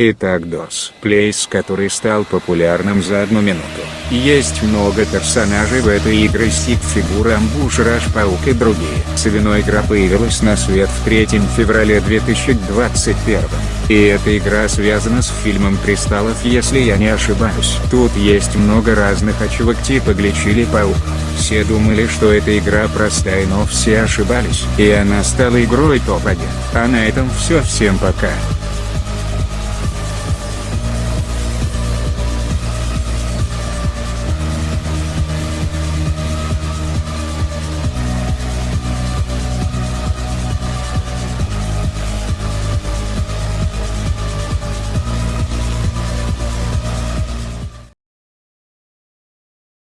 Итак DOS Place, который стал популярным за одну минуту. Есть много персонажей в этой игре стик фигуры Амбуш Раш Паук и другие. Свиной игра появилась на свет в 3 февраля 2021. И эта игра связана с фильмом Кристаллов если я не ошибаюсь. Тут есть много разных очевок типа Глич или Паук. Все думали что эта игра простая но все ошибались. И она стала игрой топ-1. А на этом все всем пока.